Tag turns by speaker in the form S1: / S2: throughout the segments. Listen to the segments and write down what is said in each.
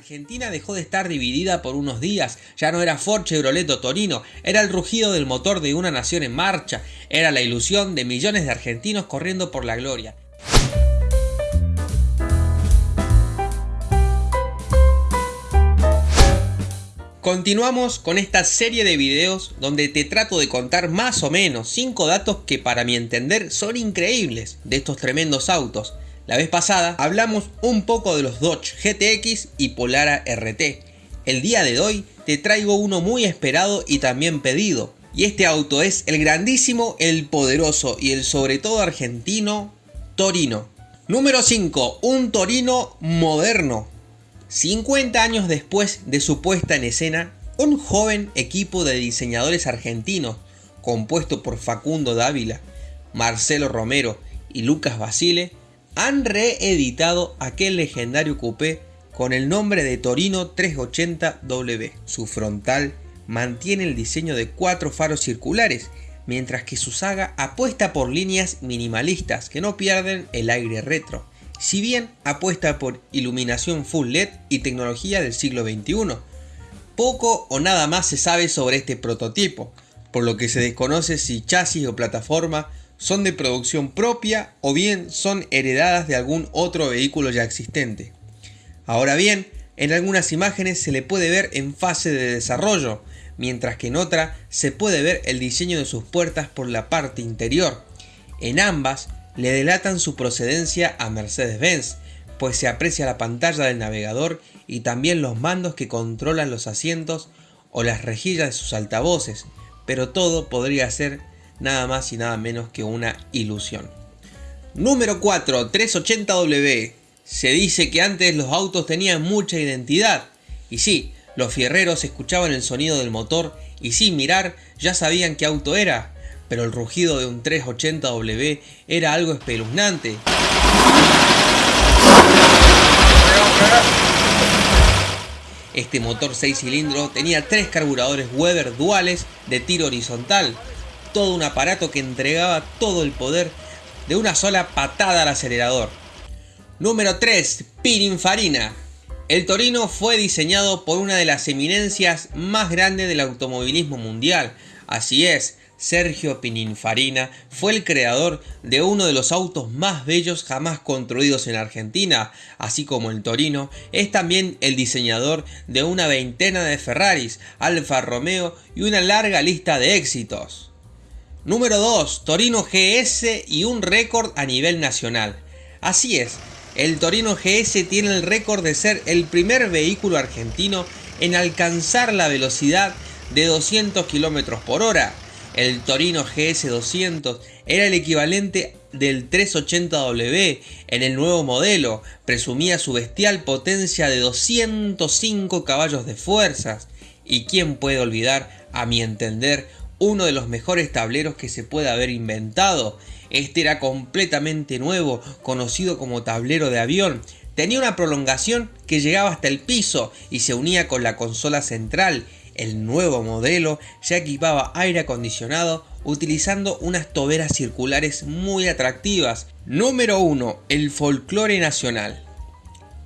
S1: Argentina dejó de estar dividida por unos días, ya no era Ford Chevrolet o Torino, era el rugido del motor de una nación en marcha, era la ilusión de millones de argentinos corriendo por la gloria. Continuamos con esta serie de videos donde te trato de contar más o menos 5 datos que para mi entender son increíbles de estos tremendos autos. La vez pasada hablamos un poco de los Dodge GTX y Polara RT. El día de hoy te traigo uno muy esperado y también pedido. Y este auto es el grandísimo, el poderoso y el sobre todo argentino Torino. Número 5. Un Torino moderno. 50 años después de su puesta en escena, un joven equipo de diseñadores argentinos, compuesto por Facundo Dávila, Marcelo Romero y Lucas Basile, han reeditado aquel legendario coupé con el nombre de Torino 380W. Su frontal mantiene el diseño de cuatro faros circulares, mientras que su saga apuesta por líneas minimalistas que no pierden el aire retro si bien apuesta por iluminación full LED y tecnología del siglo XXI. Poco o nada más se sabe sobre este prototipo, por lo que se desconoce si chasis o plataforma son de producción propia o bien son heredadas de algún otro vehículo ya existente. Ahora bien, en algunas imágenes se le puede ver en fase de desarrollo, mientras que en otra se puede ver el diseño de sus puertas por la parte interior. En ambas le delatan su procedencia a Mercedes-Benz, pues se aprecia la pantalla del navegador y también los mandos que controlan los asientos o las rejillas de sus altavoces, pero todo podría ser nada más y nada menos que una ilusión. Número 4, 380W. Se dice que antes los autos tenían mucha identidad, y sí, los fierreros escuchaban el sonido del motor y sin mirar ya sabían qué auto era, pero el rugido de un 380W era algo espeluznante. Este motor 6 cilindros tenía tres carburadores Weber duales de tiro horizontal, todo un aparato que entregaba todo el poder de una sola patada al acelerador. Número 3. Pininfarina. El Torino fue diseñado por una de las eminencias más grandes del automovilismo mundial. Así es, Sergio Pininfarina fue el creador de uno de los autos más bellos jamás construidos en Argentina, así como el Torino, es también el diseñador de una veintena de Ferraris, Alfa Romeo y una larga lista de éxitos. Número 2. Torino GS y un récord a nivel nacional. Así es, el Torino GS tiene el récord de ser el primer vehículo argentino en alcanzar la velocidad de 200 km por hora el Torino GS200 era el equivalente del 380W en el nuevo modelo, presumía su bestial potencia de 205 caballos de fuerzas. ¿Y quién puede olvidar, a mi entender, uno de los mejores tableros que se puede haber inventado? Este era completamente nuevo, conocido como tablero de avión. Tenía una prolongación que llegaba hasta el piso y se unía con la consola central el nuevo modelo ya equipaba aire acondicionado utilizando unas toberas circulares muy atractivas. Número 1. El folclore nacional.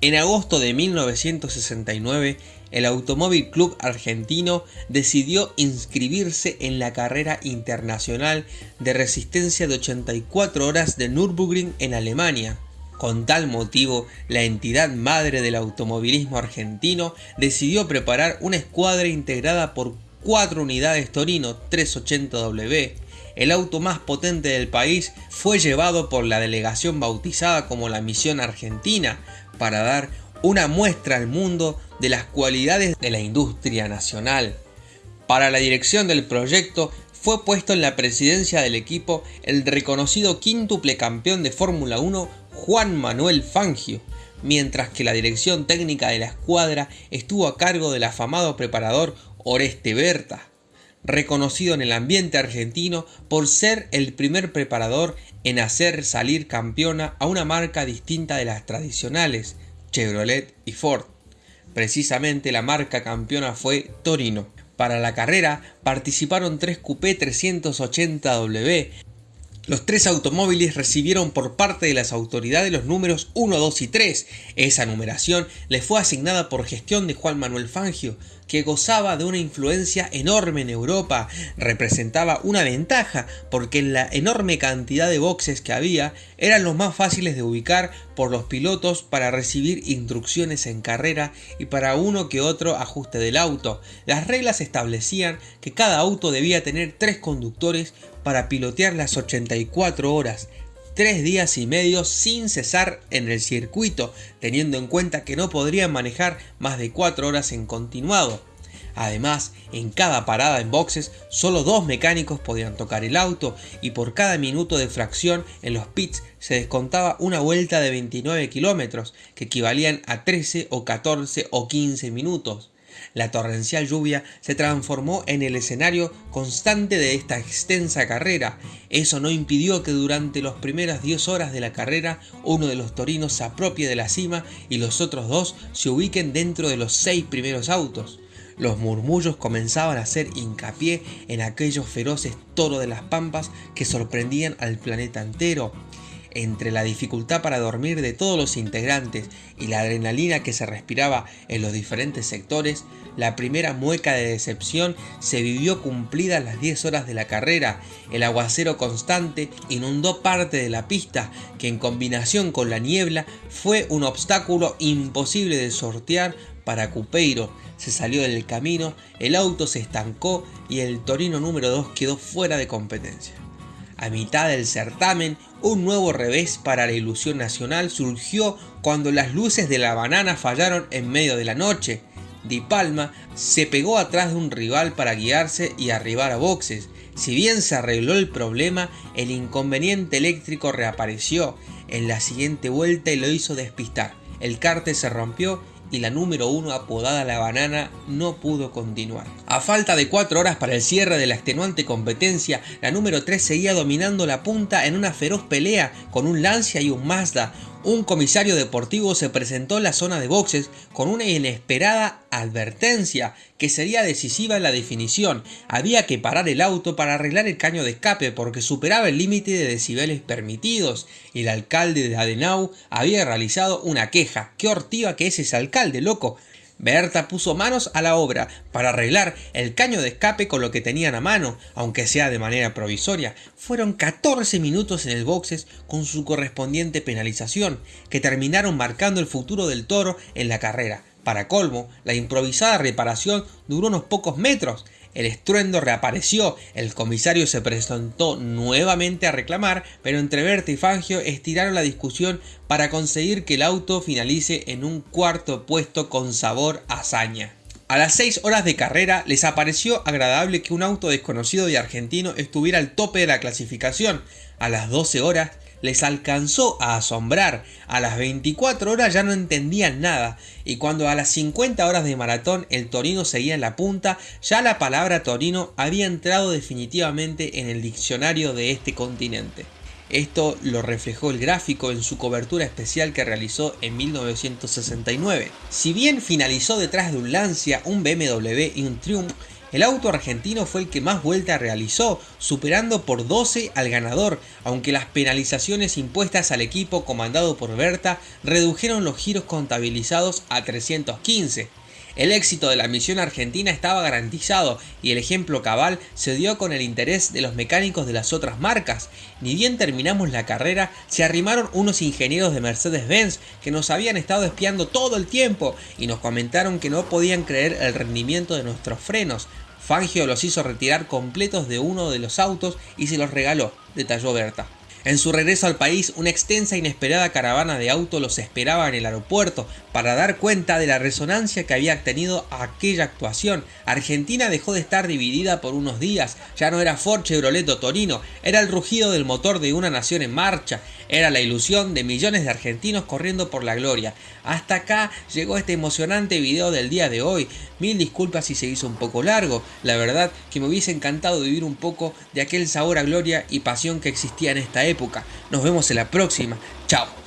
S1: En agosto de 1969, el Automóvil Club Argentino decidió inscribirse en la carrera internacional de resistencia de 84 horas de Nürburgring en Alemania. Con tal motivo, la entidad madre del automovilismo argentino decidió preparar una escuadra integrada por cuatro unidades Torino 380W. El auto más potente del país fue llevado por la delegación bautizada como la Misión Argentina para dar una muestra al mundo de las cualidades de la industria nacional. Para la dirección del proyecto fue puesto en la presidencia del equipo el reconocido quíntuple campeón de Fórmula 1 Juan Manuel Fangio, mientras que la dirección técnica de la escuadra estuvo a cargo del afamado preparador Oreste Berta, reconocido en el ambiente argentino por ser el primer preparador en hacer salir campeona a una marca distinta de las tradicionales, Chevrolet y Ford. Precisamente la marca campeona fue Torino. Para la carrera participaron tres Coupé 380W, Los tres automóviles recibieron por parte de las autoridades los números 1, 2 y 3. Esa numeración le fue asignada por gestión de Juan Manuel Fangio, que gozaba de una influencia enorme en Europa. Representaba una ventaja porque en la enorme cantidad de boxes que había eran los más fáciles de ubicar por los pilotos para recibir instrucciones en carrera y para uno que otro ajuste del auto. Las reglas establecían que cada auto debía tener tres conductores para pilotear las 84 horas, tres días y medio sin cesar en el circuito, teniendo en cuenta que no podrían manejar más de 4 horas en continuado. Además, en cada parada en boxes, solo dos mecánicos podían tocar el auto y por cada minuto de fracción en los pits se descontaba una vuelta de 29 kilómetros, que equivalían a 13 o 14 o 15 minutos. La torrencial lluvia se transformó en el escenario constante de esta extensa carrera. Eso no impidió que durante las primeras 10 horas de la carrera uno de los torinos se apropie de la cima y los otros dos se ubiquen dentro de los seis primeros autos. Los murmullos comenzaban a hacer hincapié en aquellos feroces toros de las pampas que sorprendían al planeta entero entre la dificultad para dormir de todos los integrantes y la adrenalina que se respiraba en los diferentes sectores, la primera mueca de decepción se vivió cumplida a las 10 horas de la carrera. El aguacero constante inundó parte de la pista, que en combinación con la niebla fue un obstáculo imposible de sortear para Cupeiro. Se salió del camino, el auto se estancó y el Torino número 2 quedó fuera de competencia. A mitad del certamen, un nuevo revés para la ilusión nacional surgió cuando las luces de la banana fallaron en medio de la noche. Di Palma se pegó atrás de un rival para guiarse y arribar a boxes. Si bien se arregló el problema, el inconveniente eléctrico reapareció en la siguiente vuelta y lo hizo despistar. El carte se rompió y la número 1 apodada La Banana no pudo continuar. A falta de 4 horas para el cierre de la extenuante competencia, la número 3 seguía dominando la punta en una feroz pelea con un Lancia y un Mazda, un comisario deportivo se presentó en la zona de boxes con una inesperada advertencia que sería decisiva en la definición. Había que parar el auto para arreglar el caño de escape porque superaba el límite de decibeles permitidos. El alcalde de Adenau había realizado una queja. ¡Qué hortiva que es ese alcalde, loco! Berta puso manos a la obra para arreglar el caño de escape con lo que tenían a mano, aunque sea de manera provisoria. Fueron 14 minutos en el boxes con su correspondiente penalización, que terminaron marcando el futuro del toro en la carrera. Para colmo, la improvisada reparación duró unos pocos metros, el estruendo reapareció, el comisario se presentó nuevamente a reclamar, pero entre Berta y Fangio estiraron la discusión para conseguir que el auto finalice en un cuarto puesto con sabor a hazaña. A las 6 horas de carrera les apareció agradable que un auto desconocido y argentino estuviera al tope de la clasificación. A las 12 horas les alcanzó a asombrar. A las 24 horas ya no entendían nada y cuando a las 50 horas de maratón el Torino seguía en la punta, ya la palabra Torino había entrado definitivamente en el diccionario de este continente. Esto lo reflejó el gráfico en su cobertura especial que realizó en 1969. Si bien finalizó detrás de un Lancia, un BMW y un Triumph, el auto argentino fue el que más vueltas realizó, superando por 12 al ganador, aunque las penalizaciones impuestas al equipo comandado por Berta redujeron los giros contabilizados a 315. El éxito de la misión argentina estaba garantizado y el ejemplo cabal se dio con el interés de los mecánicos de las otras marcas. Ni bien terminamos la carrera, se arrimaron unos ingenieros de Mercedes-Benz que nos habían estado espiando todo el tiempo y nos comentaron que no podían creer el rendimiento de nuestros frenos. Fangio los hizo retirar completos de uno de los autos y se los regaló, detalló Berta. En su regreso al país, una extensa e inesperada caravana de autos los esperaba en el aeropuerto para dar cuenta de la resonancia que había tenido aquella actuación. Argentina dejó de estar dividida por unos días, ya no era Ford Chevrolet Torino, era el rugido del motor de una nación en marcha, era la ilusión de millones de argentinos corriendo por la gloria. Hasta acá llegó este emocionante video del día de hoy. Mil disculpas si se hizo un poco largo, la verdad que me hubiese encantado vivir un poco de aquel sabor a gloria y pasión que existía en esta época. Nos vemos en la próxima. Chao.